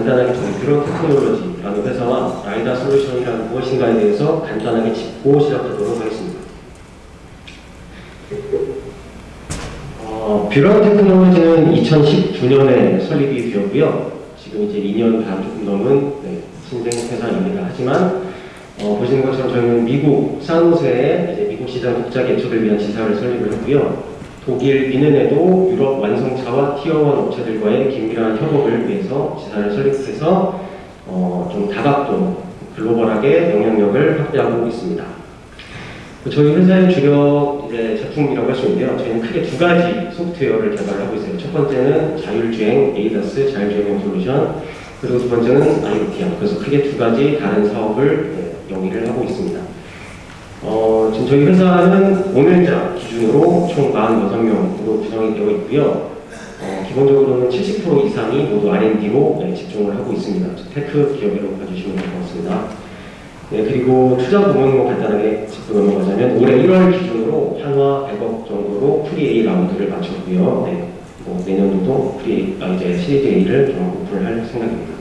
간단하게 저희 뷰런 테크놀로지라는 회사와 라이다 솔루션이라는 무엇인가에 대해서 간단하게 짚고 시작하도록 하겠습니다. 어, 뷰런 테크놀로지는 2019년에 설립이 되었고요. 지금 이제 2년 반 조금 넘은 네, 신생 회사입니다. 하지만 어, 보시는 것처럼 저희는 미국 산호세에 이제 미국 시장 독자 개척을 위한 지사를 설립을 했고요. 독일 뮌헨에도 유럽 완성차와 tier one 업체들과의 긴밀한 협업을 위해서 지사를 설립해서 어, 좀 다각도 글로벌하게 영향력을 확대하고 있습니다. 저희 회사의 주력 이제 제품이라고 할 수 있는데요. 저희는 크게 두 가지 소프트웨어를 개발하고 있어요. 첫 번째는 자율주행 ADAS 자율주행 솔루션, 그리고 두 번째는 IoT형. 그래서 크게 두 가지 다른 사업을 네, 영위를 하고 있습니다. 어, 지금 저희 회사는 오늘자 기준으로 총 46명으로 구성이 되어 있고요. 어, 기본적으로는 70% 이상이 모두 R&D로 네, 집중을 하고 있습니다. tech 기업이라고 봐주시면 될 것 같습니다. 네, 그리고 투자 부분으로 간단하게 짚고 넘어가자면 올해 1월 기준으로 한화 100억 정도로 pre A 라운드를 마쳤고요. 네, 뭐 내년도도 pre A, 이제 시리즈 A를 좀 오픈을 할 생각입니다.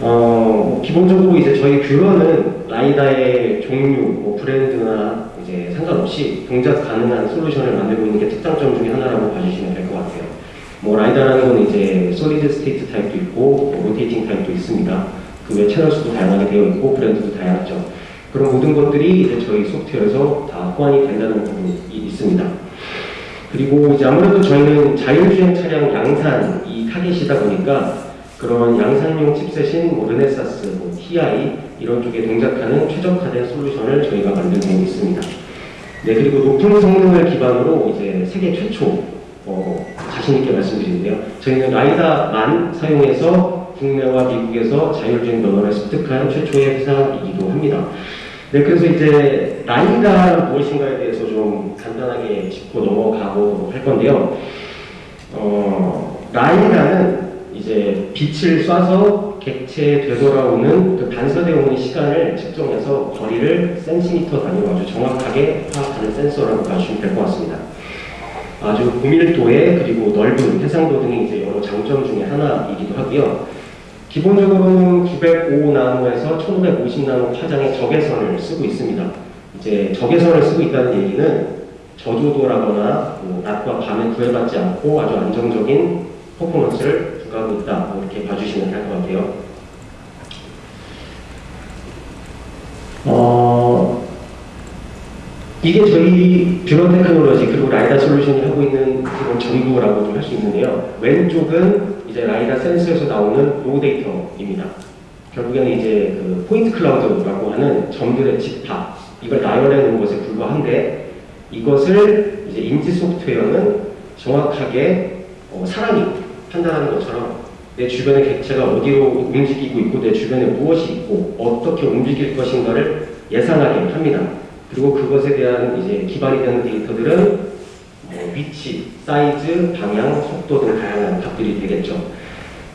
어, 기본적으로 이제 저희 뷰런은 라이다의 종류, 뭐 브랜드나 이제 상관없이 동작 가능한 솔루션을 만들고 있는 게 특장점 중에 하나라고 봐주시면 될 것 같아요. 뭐 라이다라는 건 이제 solid state 타입도 있고 뭐 rotating 타입도 있습니다. 그 외 채널 수도 다양하게 되어 있고 브랜드도 다양하죠. 그런 모든 것들이 이제 저희 소프트웨어에서 다 호환이 된다는 부분이 있습니다. 그리고 이제 아무래도 저희는 자율주행 차량 양산 이 타겟이다 보니까 그런 양산용 칩셋인 뭐 르네사스, 뭐 TI 이런 쪽에 동작하는 최적화된 솔루션을 저희가 만들고 있습니다. 네 그리고 높은 성능을 기반으로 이제 세계 최초 어, 자신 있게 말씀드리는데요. 저희는 라이다만 사용해서 국내와 미국에서 자율주행 면허를 습득한 최초의 회사이기도 합니다. 네, 그래서 이제 라이다는 무엇인가에 대해서 좀 간단하게 짚고 넘어가고 할 건데요. 어, 라이다는 이제 빛을 쏴서 객체에 되돌아오는 그 반사되어 오는 시간을 측정해서 거리를 센티미터 단위로 아주 정확하게 파악하는 센서라고 봐주시면 될 것 같습니다. 아주 고밀도에 그리고 넓은 해상도 등이 이제 여러 장점 중에 하나이기도 하고요. 기본적으로는 905나노에서 1550나노 파장의 적외선을 쓰고 있습니다. 이제 적외선을 쓰고 있다는 얘기는 저조도라거나 뭐 낮과 밤에 구애받지 않고 아주 안정적인 퍼포먼스를 하고 있다. 뭐 이렇게 봐주시면 될 것 같아요. 어, 이게 저희 뷰런 테크놀로지 그리고 라이다 솔루션이 하고 있는 기본 전부라고 좀 할 수 있는데요. 왼쪽은 이제 라이다 센서에서 나오는 raw data입니다. 결국에는 이제 그 point cloud라고 하는 점들의 집합 이걸 나열해 놓은 것에 불과한데 이것을 이제 인지 소프트웨어는 정확하게 어, 사람이 판단하는 것처럼 내 주변의 객체가 어디로 움직이고 있고 내 주변에 무엇이 있고 어떻게 움직일 것인가를 예상하게 합니다. 그리고 그것에 대한 이제 기반이 되는 데이터들은 뭐 위치, 사이즈, 방향, 속도 등 다양한 답들이 되겠죠.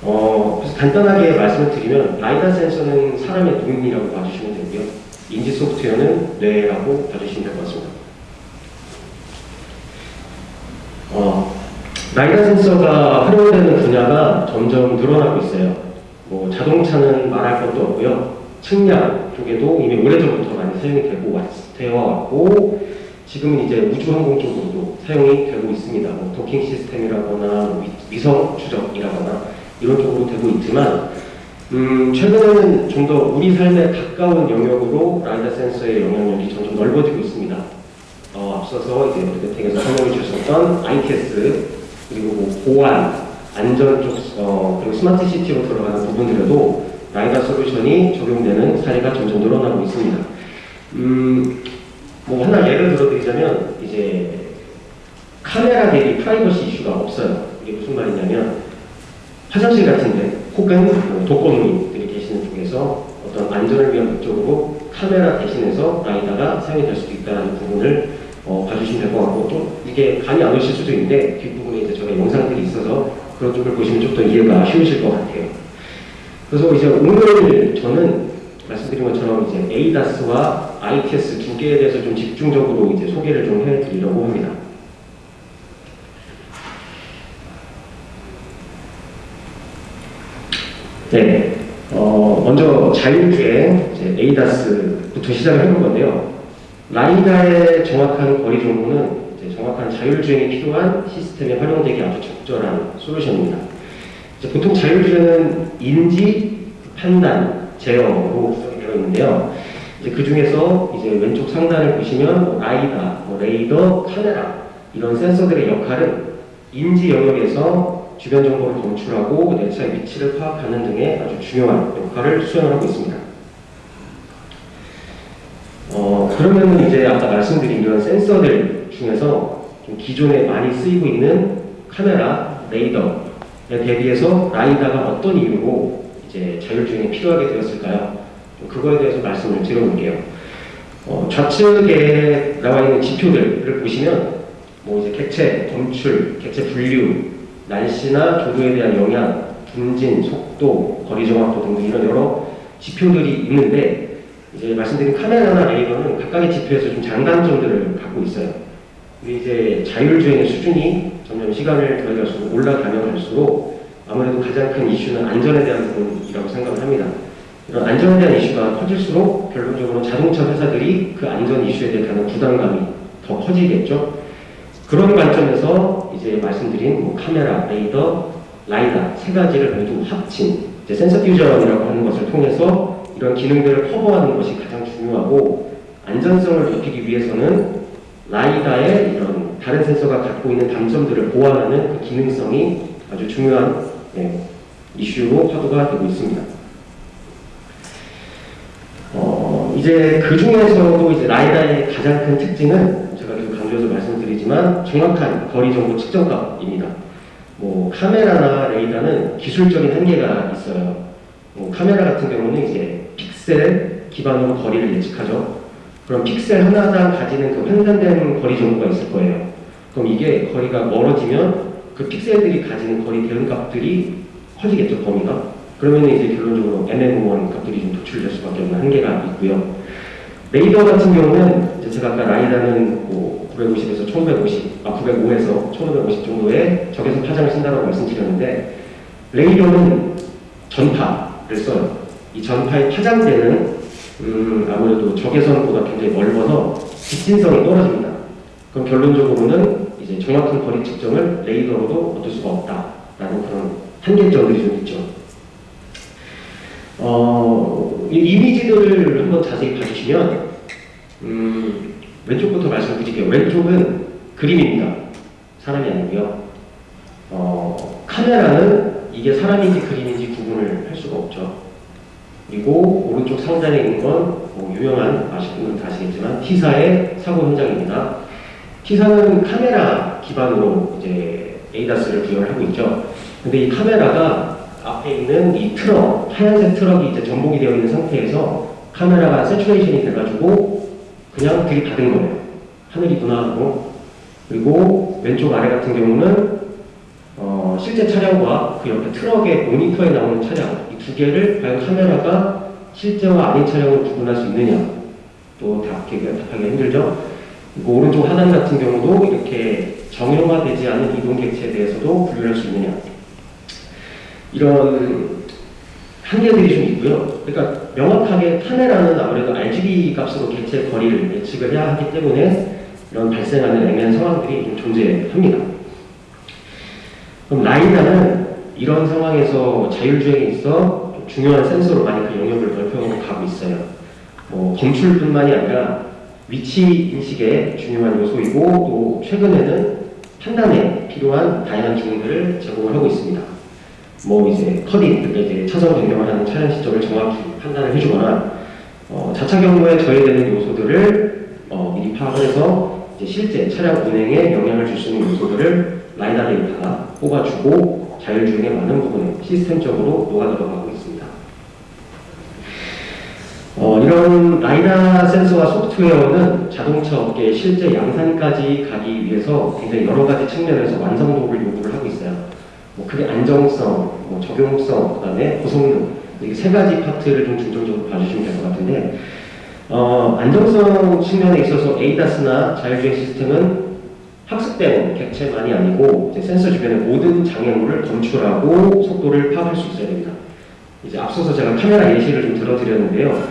어, 그래서 간단하게 말씀을 드리면 라이다 센서는 사람의 눈이라고 봐주시면 되고요. 인지 소프트웨어는 뇌라고 봐주시면 될 것 같습니다. 어, 라이다 센서가 활용되는 분야가 점점 늘어나고 있어요. 뭐 자동차는 말할 것도 없고요. 측량 쪽에도 이미 오래전부터 많이 사용이 되고 되어 왔고 지금은 이제 우주항공 쪽으로도 사용이 되고 있습니다. 뭐 도킹 시스템이라거나 뭐 위성 추적이라거나 이런 쪽으로 되고 있지만 음, 최근에는 좀 더 우리 삶에 가까운 영역으로 라이다 센서의 영향력이 점점 넓어지고 있습니다. 어, 앞서서 이제 메텍에서 설명해 주셨던 ITS 그리고 뭐 보안, 안전 쪽 어, 그리고 스마트 시티로 들어가는 부분들에도 라이다 솔루션이 적용되는 사례가 점점 늘어나고 있습니다. 음, 뭐 하나 예를 들어드리자면 이제 카메라 대비 프라이버시 이슈가 없어요. 이게 무슨 말이냐면 화장실 같은데 혹은 뭐 독거노인들이 계시는 쪽에서 어떤 안전을 위한 목적으로 카메라 대신해서 라이다가 사용이 될 수도 있다는 부분을 어, 봐주시면 될 것 같고 또 이게 감이 안 오실 수도 있는데 저가 영상들이 있어서 그런 쪽을 보시면 좀 더 이해가 쉬우실 것 같아요. 그래서 이제 오늘 저는 말씀드린 것처럼 이제 ADAS와 ITS 두 개에 대해서 좀 집중적으로 이제 소개를 좀 해드리려고 합니다. 네, 어, 먼저 자율주행 이제 ADAS부터 시작을 해볼 건데요. 라이다의 정확한 거리 정보는 정확한 자율주행에 필요한 시스템에 활용되기 아주 적절한 솔루션입니다. 보통 자율주행은 인지, 판단, 제어로 되어 있는데요. 그 중에서 이제 왼쪽 상단을 보시면 뭐 라이다, 뭐 레이더, 카메라 이런 센서들의 역할은 인지 영역에서 주변 정보를 검출하고 내 차의 위치를 파악하는 등의 아주 중요한 역할을 수행하고 있습니다. 어, 그러면 이제 아까 말씀드린 이런 센서들 중에서 좀 기존에 많이 쓰이고 있는 카메라, 레이더에 대비해서 라이다가 어떤 이유로 이제 자율주행에 필요하게 되었을까요? 그거에 대해서 말씀을 드려볼게요. 어, 좌측에 나와 있는 지표들을 보시면 뭐 이제 객체 검출, 객체 분류, 날씨나 조류에 대한 영향, 분진, 속도, 거리 정확도 등등 이런 여러 지표들이 있는데 이제 말씀드린 카메라나 레이더는 각각의 지표에서 좀 장단점들을 갖고 있어요. 근데 이제 자율주행의 수준이 점점 시간을 더해갈수록 올라가면 갈수록 아무래도 가장 큰 이슈는 안전에 대한 부분이라고 생각을 합니다. 이런 안전에 대한 이슈가 커질수록 결론적으로 자동차 회사들이 그 안전 이슈에 가는 부담감이 더 커지겠죠. 그런 관점에서 이제 말씀드린 뭐 카메라, 레이더, 라이다 세 가지를 모두 합친 이제 센서 퓨전이라고 하는 것을 통해서 이런 기능들을 커버하는 것이 가장 중요하고 안전성을 높이기 위해서는 라이다의 이런 다른 센서가 갖고 있는 단점들을 보완하는 그 기능성이 아주 중요한 네, 이슈로 화두가 되고 있습니다. 어, 이제 그 중에서도 이제 라이다의 가장 큰 특징은 제가 계속 강조해서 말씀드리지만 정확한 거리 정보 측정값입니다. 뭐 카메라나 레이더는 기술적인 한계가 있어요. 뭐 카메라 같은 경우는 이제 픽셀 기반으로 거리를 예측하죠. 그럼 픽셀 하나당 가지는 그 환산된 거리 정보가 있을 거예요. 그럼 이게 거리가 멀어지면 그 픽셀들이 가지는 거리 대응 값들이 커지겠죠, 범위가. 그러면 이제 결론적으로 MM1 값들이 좀 도출될 수밖에 없는 한계가 있고요. 레이더 같은 경우는 제가 아까 라이다는 뭐 950에서 1550, 아 905에서 1550 정도의 적외선 파장을 쓴다고 말씀드렸는데 레이더는 전파를 써요. 이 전파의 파장대는 음, 아무래도 적외선보다 굉장히 넓어서 집진성이 떨어집니다. 그럼 결론적으로는 이제 정확한 거리 측정을 레이더로도 얻을 수가 없다라는 그런 한계점들이 좀 있죠. 어, 이 이미지들을 한번 자세히 봐주시면 음, 왼쪽부터 말씀드릴게요. 왼쪽은 그림입니다. 사람이 아니고요. 어, 카메라는 이게 사람인지 그림인지 구분을 할 수가 없죠. 그리고 오른쪽 상단에 있는 건 뭐 유명한 아시는 분은 다 아시겠지만 T사의 사고 현장입니다. T사는 카메라 기반으로 이제 ADAS를 구현을 하고 있죠. 근데 이 카메라가 앞에 있는 이 트럭, 하얀색 트럭이 이제 전복이 되어 있는 상태에서 카메라가 saturation이 돼가지고 그냥 들이받은 거예요. 하늘이구나 하고. 그리고 왼쪽 아래 같은 경우는 어, 실제 차량과 그 옆에 트럭의 모니터에 나오는 차량 이 두 개를 과연 카메라가 실제와 아닌 차량을 구분할 수 있느냐 또 답하기, 답하기 힘들죠. 그리고 오른쪽 하단 같은 경우도 이렇게 정형화되지 않은 이동 객체에 대해서도 분류할 수 있느냐 이런 한계들이 좀 있고요. 그러니까 명확하게 카메라는 아무래도 RGB 값으로 객체 거리를 예측을 해야 하기 때문에 이런 발생하는 애매한 상황들이 좀 존재합니다. 그럼 라이다는 이런 상황에서 자율주행에 있어 중요한 센서로 많이 그 영역을 넓혀가고 있어요. 뭐 검출뿐만이 아니라 위치 인식에 중요한 요소이고 또 최근에는 판단에 필요한 다양한 기능들을 제공을 하고 있습니다. 뭐 이제 커딩, 그러니까 이제 차선 변경을 하는 차량 시점을 정확히 판단을 해주거나 어, 자차 경로에 저해되는 요소들을 어, 미리 파악을 해서 실제 차량 운행에 영향을 줄 수 있는 요소들을 라이다 데이터가 뽑아주고 자율주행의 많은 부분에 시스템적으로 녹아 들어가고 있습니다. 어, 이런 라이다 센서와 소프트웨어는 자동차 업계의 실제 양산까지 가기 위해서 굉장히 여러 가지 측면에서 완성도를 요구를 하고 있어요. 뭐 크게 안정성, 뭐 적용성, 그 다음에 고성능 이게 세 가지 파트를 좀 중점적으로 봐주시면 될 것 같은데 어, 안정성 측면에 있어서 ADAS나 자율주행 시스템은 학습된 객체만이 아니고 센서 주변의 모든 장애물을 검출하고 속도를 파악할 수 있어야 됩니다. 이제 앞서서 제가 카메라 예시를 좀 들어드렸는데요.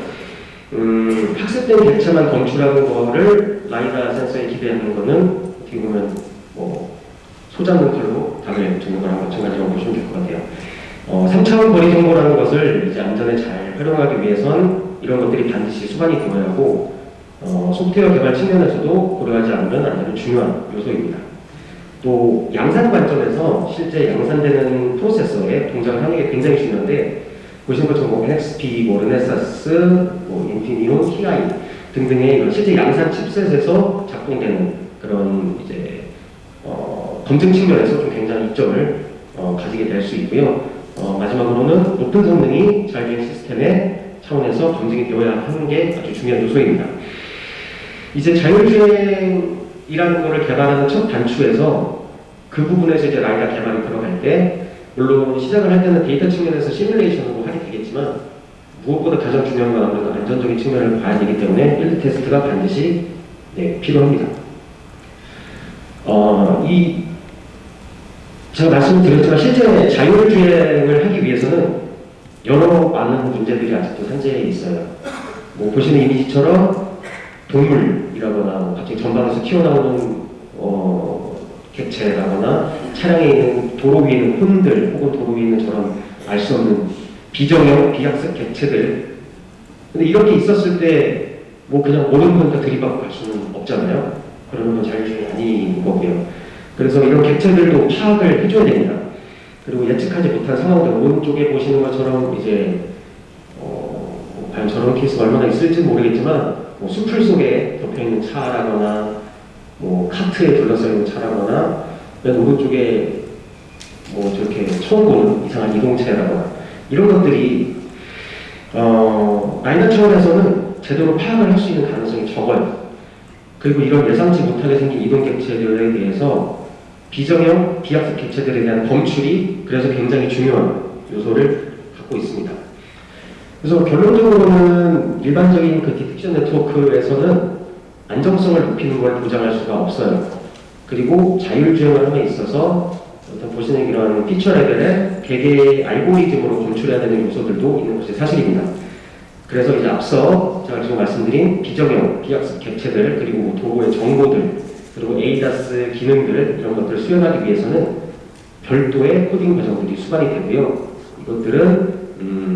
음, 학습된 객체만 검출하는 거를 라이다 센서에 기대하는 거는 어떻게 보면 뭐 소잡는 칼로 닭을 죽이는 거랑 마찬가지라고 보시면 될 것 같아요. 어, 3차원 거리 정보라는 것을 이제 안전에 잘 활용하기 위해선 이런 것들이 반드시 수반이 되어야 하고 어, 소프트웨어 개발 측면에서도 고려하지 않으면 안 되는 중요한 요소입니다. 또 양산 관점에서 실제 양산되는 프로세서의 동작 항목이 굉장히 중요한데 보시는 것처럼 뭐 NXP, 뭐 르네사스, 뭐 인피니온, TI 등등의 이런 실제 양산 칩셋에서 작동되는 그런 이제 어, 검증 측면에서 좀 굉장히 이점을 어, 가지게 될 수 있고요. 어, 마지막으로는 높은 성능이 자율주행 시스템의 차원에서 검증이 되어야 하는 게 아주 중요한 요소입니다. 이제 자율주행이라는 것을 개발하는 첫 단추에서 그 부분에서 이제 라이다 개발이 들어갈 때 물론 시작을 할 때는 데이터 측면에서 시뮬레이션으로 하게 되겠지만 무엇보다 가장 중요한 건 아무래도 안전적인 측면을 봐야 되기 때문에 필드 테스트가 반드시 네, 필요합니다. 어, 이 제가 말씀드렸지만 실제 자율주행을 하기 위해서는 여러 많은 문제들이 아직도 산재해 있어요. 뭐 보시는 이미지처럼 동물이라거나 뭐 갑자기 전방에서 튀어나오는 어, 객체라거나 차량에 있는 도로 위에 있는 혼들 혹은 도로 위에 있는 저런 알 수 없는 비정형 비학습 객체들 근데 이렇게 있었을 때 뭐 그냥 모든 건 다 들이받고 갈 수는 없잖아요. 그러면 건 자율주행이 아닌 거고요. 그래서 이런 객체들도 파악을 해줘야 됩니다. 그리고 예측하지 못한 상황들 오른쪽에 보시는 것처럼 이제 어, 뭐 과연 저런 케이스가 얼마나 있을지 모르겠지만 뭐 수풀 속에 덮여 있는 차라거나 뭐 카트에 둘러싸여 있는 차라거나 맨 오른쪽에 뭐 저렇게 처음 보는 이상한 이동체라거나 이런 것들이 어, 라이더 차원에서는 제대로 파악을 할 수 있는 가능성이 적어요. 그리고 이런 예상치 못하게 생긴 이동 객체들에 대해서 비정형, 비학습 객체들에 대한 검출이 그래서 굉장히 중요한 요소를 갖고 있습니다. 그래서 결론적으로는 일반적인 그 디텍션 네트워크에서는 안정성을 높이는 걸 보장할 수가 없어요. 그리고 자율주행을 함에 있어서 어떤 보시는 이런 feature level의 개개의 알고리즘으로 검출해야 되는 요소들도 있는 것이 사실입니다. 그래서 이제 앞서 제가 지금 말씀드린 비정형, 비학습 객체들, 그리고 도로의 정보들, 그리고 ADAS 기능들 이런 것들을 수행하기 위해서는 별도의 코딩 과정들이 수반이 되고요. 이것들은 음,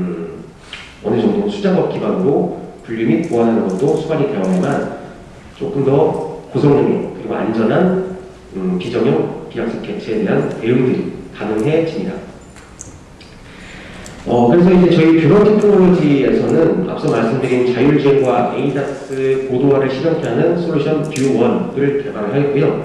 어느 정도 수작업 기반으로 분류 및 보완하는 것도 수반이 되어야만 조금 더 고성능의 그리고 안전한 음, 비정형, 비학습 객체에 대한 대응들이 가능해집니다. 어, 그래서 이제 저희 뷰런 테크놀로지에서는 앞서 말씀드린 자율주행과 ADAS 고도화를 실현케 하는 솔루션 뷰1을 개발하였고요.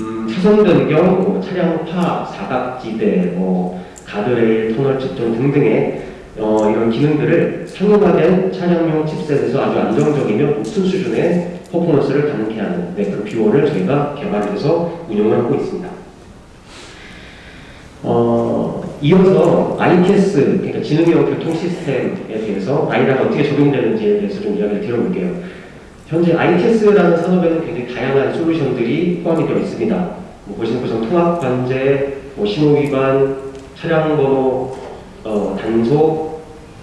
음, 차선 변경, 뭐 차량 파, 사각지대, 뭐 가드레일, 터널 측정 등등의 어, 이런 기능들을 상용화된 차량용 칩셋에서 아주 안정적이며 높은 수준의 퍼포먼스를 가능케 하는 네, 그런 뷰원을 저희가 개발해서 운영을 하고 있습니다. 어, 이어서 ITS, 그러니까 지능형 교통 시스템에 대해서 라이다가 어떻게 적용되는지에 대해서 좀 이야기를 드려볼게요. 현재 ITS라는 산업에는 굉장히 다양한 솔루션들이 포함이 되어 있습니다. 뭐 보시는 것처럼 통합 관제, 뭐 신호 위반, 차량 번호, 어, 단속,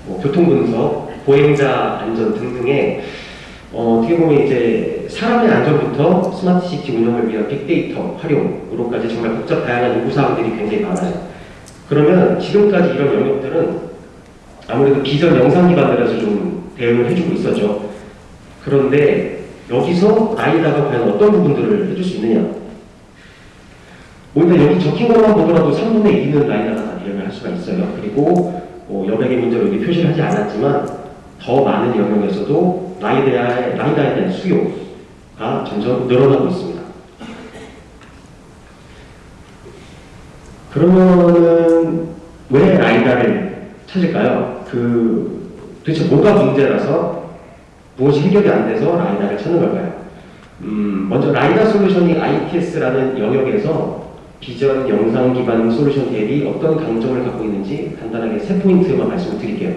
뭐 교통 분석, 보행자 안전 등등의 어, 어떻게 보면 이제 사람의 안전부터 스마트 시티 운영을 위한 빅데이터 활용으로까지 정말 복잡 다양한 요구 사항들이 굉장히 많아요. 그러면 지금까지 이런 영역들은 아무래도 기존 영상 기반들에서 좀 대응을 해주고 있었죠. 그런데 여기서 라이다가 과연 어떤 부분들을 해줄 수 있느냐? 오히려 여기 적힌 것만 보더라도 3분의 2는 라이다가 다 대응을 할 수가 있어요. 그리고 뭐 여백의 문제로 여기 표시를 하지 않았지만 더 많은 영역에서도 라이다에, 라이다에 대한 수요가 점점 늘어나고 있습니다. 그러면은 왜 라이다를 찾을까요? 그 도대체 뭐가 문제라서 무엇이 해결이 안 돼서 라이다를 찾는 걸까요? 음, 먼저 라이다 솔루션이 ITS라는 영역에서 비전 영상 기반 솔루션 대비 어떤 강점을 갖고 있는지 간단하게 세 포인트만 말씀을 드릴게요.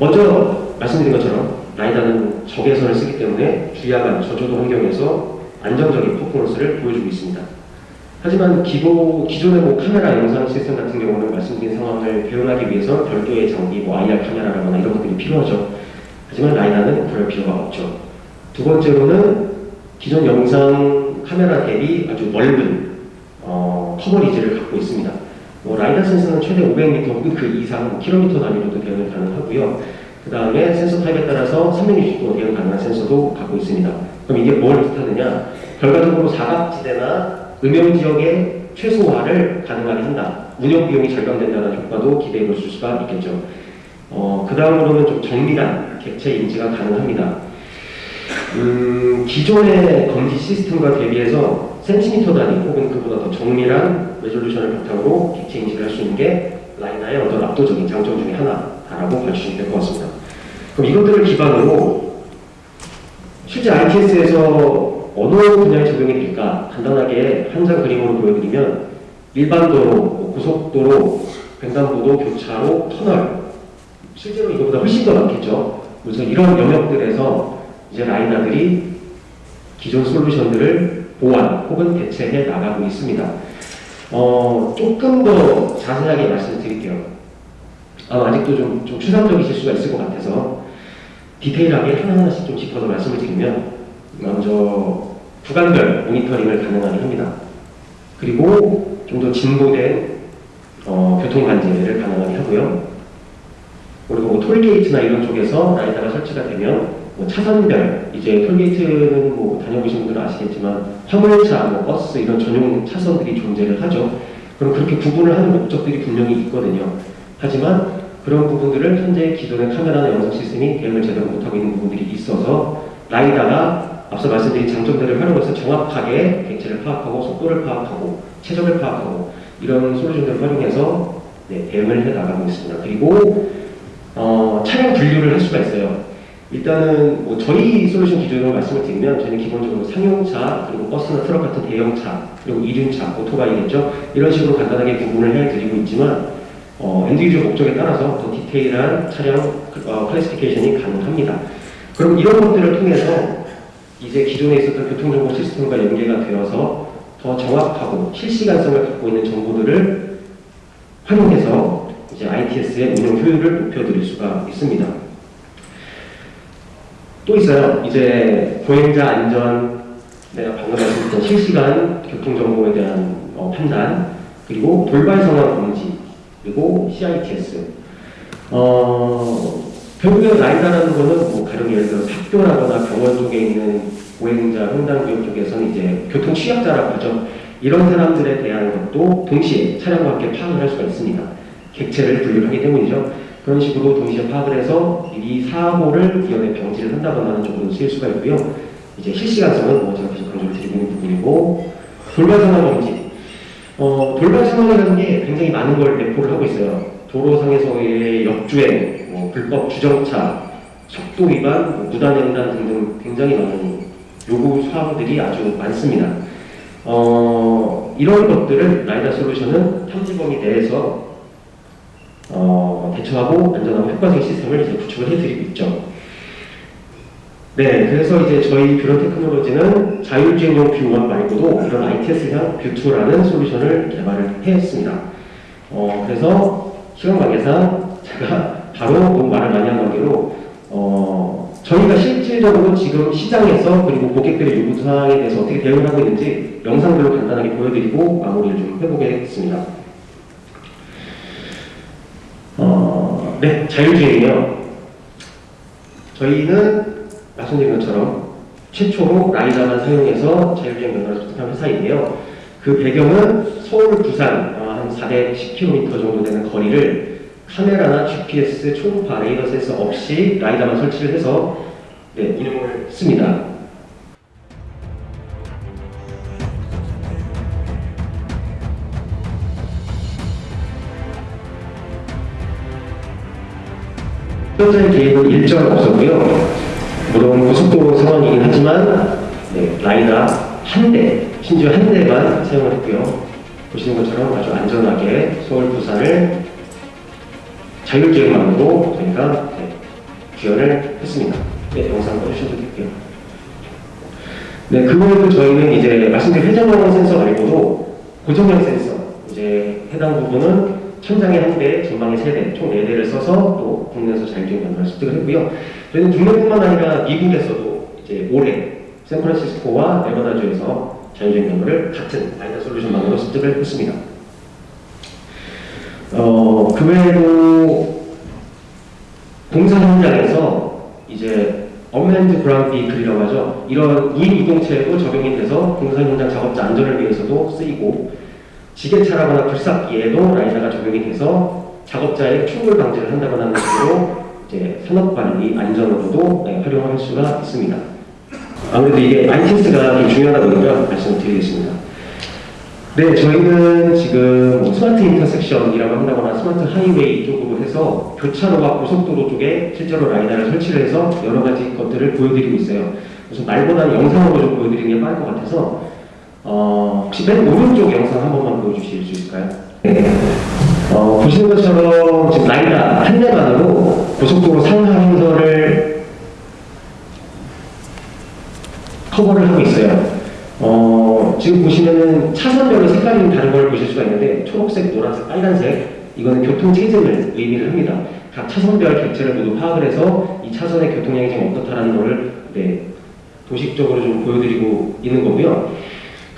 먼저 말씀드린 것처럼 라이다는 적외선을 쓰기 때문에 주야간 저조도 환경에서 안정적인 퍼포먼스를 보여주고 있습니다. 하지만 기보, 기존의 뭐 카메라 영상 시스템 같은 경우는 말씀드린 상황을 배열하기 위해서 별도의 장비, 뭐 IR 카메라라거나 이런 것들이 필요하죠. 하지만 라이다는 그럴 필요가 없죠. 두 번째로는 기존 영상 카메라 대비 아주 넓은 어, 커버리지를 갖고 있습니다. 뭐 라이다 센서는 최대 500m 혹은 그 이상 킬로미터 단위로도 대응이 가능하고요. 그 다음에 센서 타입에 따라서 360도 대응 가능한 센서도 갖고 있습니다. 그럼 이게 뭘 뜻하느냐? 결과적으로 사각지대나 음영 지역의 최소화를 가능하게 한다. 운영 비용이 절감된다는 효과도 기대해 볼 수가 있겠죠. 어, 그 다음으로는 좀 정밀한 객체 인지가 가능합니다. 음, 기존의 검지 시스템과 대비해서 센티미터 단위 혹은 그보다 더 정밀한 레졸루션을 바탕으로 객체 인지를 할수 있는 게 라이나의 어떤 압도적인 장점 중에 하나다라고 봐주시면 될 것 같습니다. 그럼 이것들을 기반으로 실제 ITS에서 어느 분야에 적용이 될까 간단하게 한 장 그림으로 보여드리면 일반 도로, 뭐 고속도로, 횡단보도, 교차로, 터널 실제로 이거보다 훨씬 더 많겠죠. 그래서 이런 영역들에서 이제 라이나들이 기존 솔루션들을 보완 혹은 대체해 나가고 있습니다. 어, 조금 더 자세하게 말씀드릴게요. 아, 아직도 좀, 좀 추상적이실 수가 있을 것 같아서 디테일하게 하나하나씩 좀 짚어서 말씀을 드리면 먼저 구간별 모니터링을 가능하게 합니다. 그리고 좀 더 진보된 어, 교통관제를 가능하게 하고요. 그리고 뭐 톨게이트나 이런 쪽에서 라이다가 설치가 되면 뭐 차선별 이제 톨게이트는 뭐 다녀보신 분들은 아시겠지만 화물차, 뭐 버스 이런 전용 차선들이 존재를 하죠. 그럼 그렇게 구분을 하는 목적들이 분명히 있거든요. 하지만 그런 부분들을 현재 기존의 카메라나 영상 시스템이 대응을 제대로 못하고 있는 부분들이 있어서 라이다가 앞서 말씀드린 장점들을 활용해서 정확하게 객체를 파악하고 속도를 파악하고 최적을 파악하고 이런 솔루션들을 활용해서 네, 대응을 해 나가고 있습니다. 그리고 어, 차량 분류를 할 수가 있어요. 일단은 뭐 저희 솔루션 기준으로 말씀을 드리면 저희는 기본적으로 상용차 그리고 버스나 트럭 같은 대형차 그리고 이륜차 오토바이겠죠 이런 식으로 간단하게 구분을 해드리고 있지만 어, end user 목적에 따라서 더 디테일한 차량 어, classification이 가능합니다. 그럼 이런 것들을 통해서 이제 기존에 있었던 교통정보 시스템과 연계가 되어서 더 정확하고 실시간성을 갖고 있는 정보들을 활용해서 이제 ITS의 운영 효율을 높여드릴 수가 있습니다. 또 있어요. 이제 보행자 안전, 내가 방금 말씀드렸던 실시간 교통정보에 대한 어, 판단, 그리고 돌발 상황 검지, 그리고 CITS. 어, 결국에 라이다라는 거는 뭐 가령 예를 들어 학교라거나 병원 쪽에 있는 보행자 횡단구역 쪽에서는 이제 교통 취약자라고 하죠. 이런 사람들에 대한 것도 동시에 차량과 함께 파악을 할 수가 있습니다. 객체를 분류하기 때문이죠. 그런 식으로 동시에 파악을 해서 이 사고를 이연에 방지를 한다거나 하는 쪽으로 쓰일 수가 있고요. 이제 실시간성은 뭐 제가 계속 강조를 드리고 있는 부분이고 돌발 상황 검지. 어, 돌발 상황이라는 게 굉장히 많은 걸 내포를 하고 있어요. 도로상에서의 역주행, 뭐 불법 주정차, 속도 위반, 뭐 무단횡단 등등 굉장히 많은 요구 사항들이 아주 많습니다. 어, 이런 것들을 라이다 솔루션은 탐지 범위 내에서 어, 대처하고 안전하고 효과적인 시스템을 이제 구축을 해드리고 있죠. 네, 그래서 이제 저희 뷰런 테크놀로지는 자율주행용 뷰1 말고도 이런 ITS형 뷰2라는 솔루션을 개발을 했습니다. 어, 그래서 시간 관계상 제가 바로 너무 말을 많이 한 관계로 어, 저희가 실질적으로 지금 시장에서 그리고 고객들의 요구 사항에 대해서 어떻게 대응을 하고 있는지 영상들로 간단하게 보여드리고 마무리를 좀 해보겠습니다. 어, 네, 자율주행이요. 저희는 말씀드린 것처럼 최초로 라이다만 사용해서 자율주행 면허를 습득한 회사인데요. 그 배경은 서울, 부산 어, 한 410km 정도 되는 거리를 카메라나 GPS, 초음파, 레이더 센서 없이 라이다만 설치를 해서 네, 운영을 했습니다. 현재 계획은 일정 없었고요. 물론 고속도로 상황이긴 하지만 네, 라이다 한대 심지어 한 대만 사용을 했고요. 보시는 것처럼 아주 안전하게 서울 부산을 자율주행만으로 저희가 네, 주연을 했습니다. 네, 영상 보셔도 될게요. 네, 그 외에도 저희는 이제 말씀드린 회전형 센서 말고도 고정형 센서, 이제 해당 부분은 천장에 한 대, 전방에 세 대, 총네 대를 써서 또 국내에서 자율주행 면허를 습득을 했고요. 저희는 국내뿐만 아니라 미국에서도 이제 올해 샌프란시스코와 네바다주에서 자율주행 면허를 같은 라이다 솔루션만으로 습득을 했습니다. 어, 그 외에도 공사 현장에서 이제 unmanned ground vehicle이라고 하죠. 이런 무인 이동체에도 적용이 돼서 공사 현장 작업자 안전을 위해서도 쓰이고 지게차라거나 굴삭기에도 라이다가 적용이 돼서 작업자의 충돌 방지를 한다거나 하는 식으로 이제 산업관리 안전으로도 네, 활용할 수가 있습니다. 아무래도 이게 ITS가 좀 중요하다 보니까 말씀을 드리겠습니다. 네, 저희는 지금 뭐 smart intersection이라고 한다거나 smart highway 쪽으로 해서 교차로와 고속도로 쪽에 실제로 라이다를 설치를 해서 여러 가지 것들을 보여드리고 있어요. 그래서 말보다는 영상으로 좀 보여드리는 게 빠를 것 같아서 어, 혹시 맨 오른쪽 영상 한 번만 보여주실 수 있을까요? 네. 어, 보시는 것처럼 지금 라이다 한 대만으로 고속도로 상하 행선을 커버를 하고 있어요. 어, 지금 보시면은 차선별로 색깔이 다른 걸 보실 수가 있는데 초록색, 노란색, 빨간색 이거는 교통 체증을 의미를 합니다. 각 차선별 객체를 모두 파악을 해서 이 차선의 교통량이 지금 어떻다라는 거를 네, 도식적으로 좀 보여드리고 있는 거고요.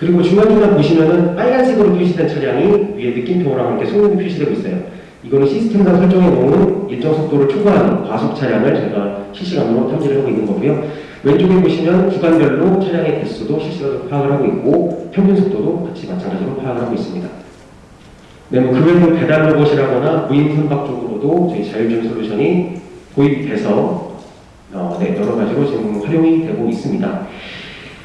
그리고 중간중간 보시면은 빨간색으로 표시된 차량이 위에 느낌표랑 함께 속력이 표시되고 있어요. 이거는 시스템상 설정해 놓은 일정 속도를 초과하는 과속 차량을 저희가 실시간으로 탐지를 하고 있는 거고요. 왼쪽에 보시면 구간별로 차량의 대수도 실시간으로 파악을 하고 있고 평균 속도도 같이 마찬가지로 파악을 하고 있습니다. 네, 뭐그 외에도 배달 로봇이라거나 무인 선박 쪽으로도 저희 자율주행 솔루션이 도입돼서 어, 네, 여러 가지로 지금 활용이 되고 있습니다.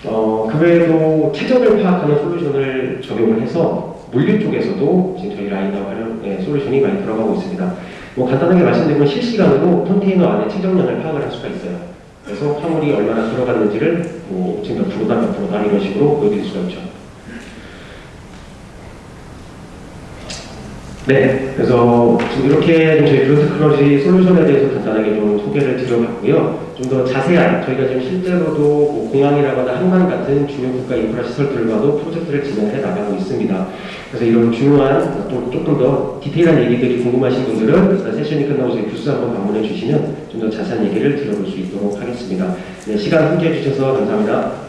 어, 그 외에도 체적을 파악하는 솔루션을 적용을 해서 물류 쪽에서도 지금 저희 라이다 활용 네, 솔루션이 많이 들어가고 있습니다. 뭐 간단하게 말씀드리면 실시간으로 컨테이너 안에 체적량을 파악을 할 수가 있어요. 그래서 화물이 얼마나 들어갔는지를 뭐 지금 몇 프로다 몇 프로다 이런 식으로 보여드릴 수가 있죠. 네, 그래서 지금 이렇게 저희 뷰런 테크놀로지 솔루션에 대해서 간단하게 좀 소개를 드려봤고요. 좀 더 자세한 저희가 지금 실제로도 뭐 공항이라거나 한강 같은 주요 국가 인프라 시설들과도 프로젝트를 진행해 나가고 있습니다. 그래서 이런 중요한 또 조금 더 디테일한 얘기들이 궁금하신 분들은 세션이 끝나고 저희 부스 한번 방문해 주시면 좀 더 자세한 얘기를 들어볼 수 있도록 하겠습니다. 네, 시간 함께 해주셔서 감사합니다.